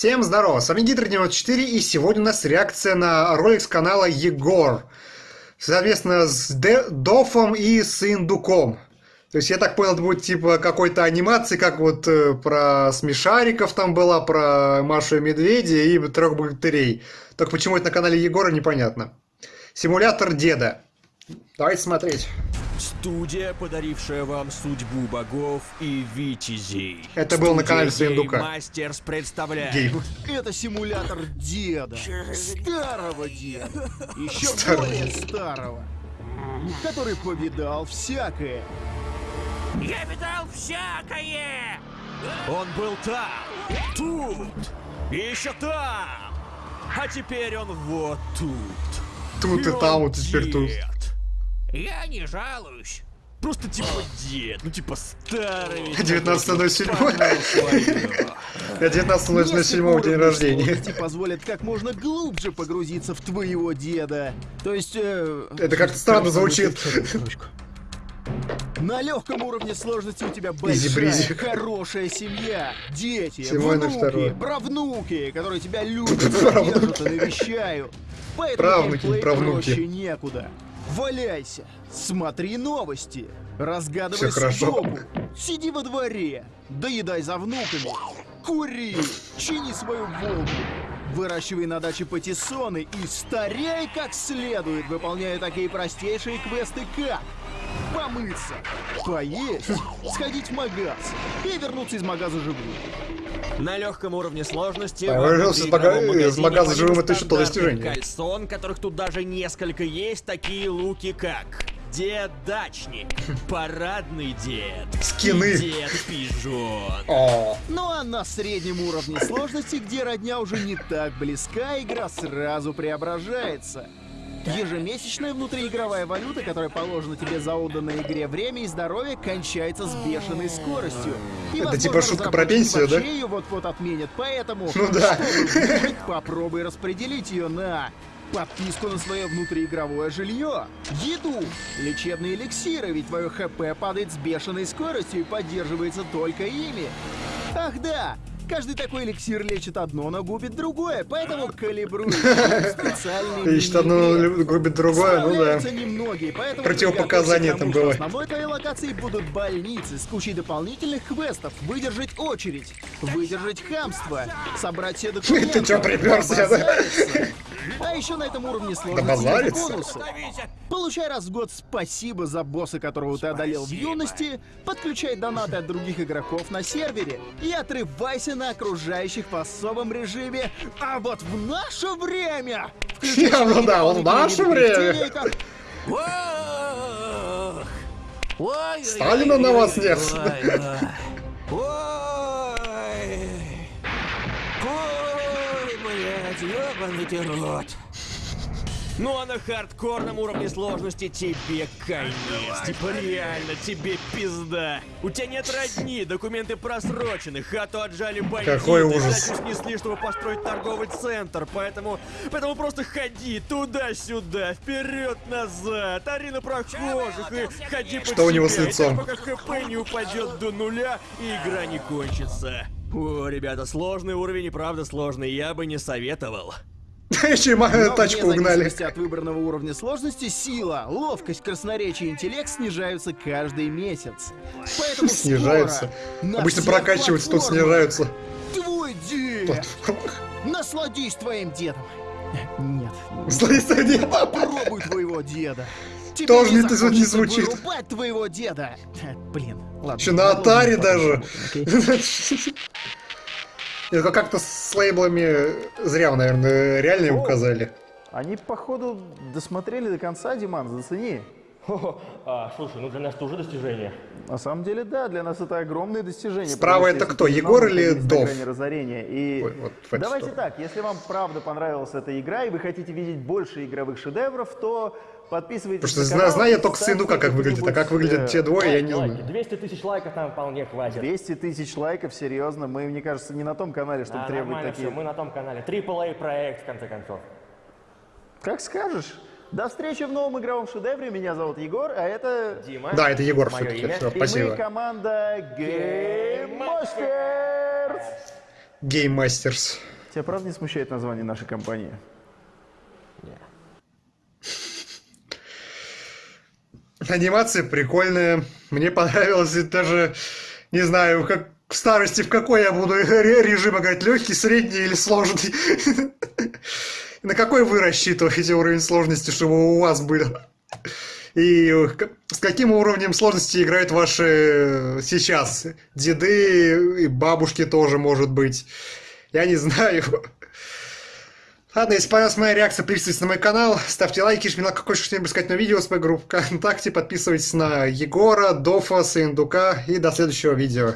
Всем здорово, с вами Гидр94 и сегодня у нас реакция на ролик с канала Егор. Соответственно, с Де Дофом и с Индуком. То есть, я так понял, это будет типа какой-то анимации, как вот э, про смешариков там была, про Машу и Медведя и трех богатырей. Только почему это на канале Егора, непонятно. Симулятор деда. Давайте смотреть. Студия, подарившая вам судьбу богов и витязей. Это был на канале Свиндука. Мастерс представляет. Гейб. Это симулятор деда. Старого деда. Еще Старого. более старого. Который повидал всякое. Я видал всякое! Он был там, тут, и еще там. А теперь он вот тут. Тут и он там, вот и теперь тут. Я не жалуюсь. Просто типа дед, ну типа старый. 19.07. Я 19.07 Несколько день рождения. позволят как можно глубже погрузиться в твоего деда. То есть... э, Это как-то странно звучит. На легком уровне сложности у тебя большая, хорошая семья, дети, Всего на второе. внуки, правнуки, которые тебя любят, Правнуки. держат и навещают. Поэтому Правнуки, правнуки. проще некуда. Валяйся, смотри новости, разгадывай судьбу, сиди во дворе, доедай за внуками, кури, чини свою волку, выращивай на даче патиссоны и старяй как следует, выполняя такие простейшие квесты как помыться, поесть, сходить в магаз и вернуться из магаза живым. На легком уровне сложности А, в вырвался из мага- из магаза живым, это еще то достижение. кальсон, которых тут даже несколько есть, такие луки как Дед-дачник, парадный дед, Скины. и дед-пижон. О, Ну а на среднем уровне сложности, где родня уже не так близка, игра сразу преображается. Ежемесячная внутриигровая валюта, которая положена тебе за отданное игре время и здоровье, кончается с бешеной скоростью. И, Это возможно, типа шутка про пенсию, да? ее вот-вот отменят, поэтому, Ну да. выжить, попробуй распределить ее на подписку на свое внутриигровое жилье, еду, лечебные эликсиры, ведь твое ХП падает с бешеной скоростью и поддерживается только ими. Ах да, каждый такой эликсир лечит одно, но губит другое, поэтому калибруй специальные ищет одно, губит другое, ну да. Немногие, поэтому Противопоказания там что было. Основной твоей локацией будут больницы с кучей дополнительных квестов, выдержать очередь, выдержать хамство, собрать все документы. Ты чё припёрся, да? А еще на этом уровне сложности есть базариться? бонусы. Получай раз в год спасибо за босса, которого ты одолел в юности, подключай донаты от других игроков на сервере и отрывайся на окружающих в особом режиме. А вот в наше время! Ну да, вот в наше время. Сталина на вас нет. when we do the Lord. Ну а на хардкорном уровне сложности тебе конец. Типа реально, тебе пизда. У тебя нет родни, документы просрочены, хату отжали бандиты. Какой ужас. дачу снесли, чтобы построить торговый центр. Поэтому, поэтому просто ходи туда-сюда, вперед-назад, ори на прохожих и ходи под Что у него с лицом? пока хп не упадет до нуля и игра не кончится. О, ребята, сложный уровень и правда сложный, я бы не советовал. Еще и тачку угнали. от выбранного уровня сложности, сила, ловкость, красноречие и интеллект снижаются каждый месяц. Поэтому Снижаются. Обычно прокачиваются, тут снижаются. Твой дед! Насладись твоим дедом. Нет. Слышь, нет. Попробуй твоего деда. Тебе Тоже не- не звучит. вырубать твоего деда. Блин, ладно. Еще на потом даже. Это как-то с лейблами зря, наверное, реально им указали. Они, походу, досмотрели до конца, Диман, зацени. Хо-хо. А, слушай, ну для нас это уже достижение. На самом деле, да, для нас это огромное достижение. Справа потому это кто, Егор или Дов? разорения. И Ой, вот давайте сторону. так, если вам правда понравилась эта игра, и вы хотите видеть больше игровых шедевров, то подписывайтесь Потому что на канал, знаю я только ставьте Сындука, как выглядит, а как выглядят те двое, я не Лайки. знаю. 200 тысяч лайков нам вполне хватит. 200 тысяч лайков, серьезно, мы, мне кажется, не на том канале, чтобы А, требовать такие... все, мы на том канале. AAA проект, в конце концов. Как скажешь. До встречи в новом игровом шедевре. Меня зовут Егор, а это... Дима. Да, это Егор все-таки. имя. Всё, И мы спасибо. команда Game Masters. Game Masters. Тебя правда не смущает название нашей компании? Анимация прикольная. Мне понравилось и даже, не знаю, как в старости, в какой я буду ре- режим играть, легкий, средний или сложный. На какой вы рассчитываете уровень сложности, чтобы у вас были? И с каким уровнем сложности играют ваши сейчас деды и бабушки тоже, может быть. Я не знаю. Ладно, если понравилась моя реакция, подписывайтесь на мой канал, ставьте лайки, жмите на какое что-нибудь сказать на видео с моей группы ВКонтакте, подписывайтесь на Егора, Дофа, Сындука и до следующего видео.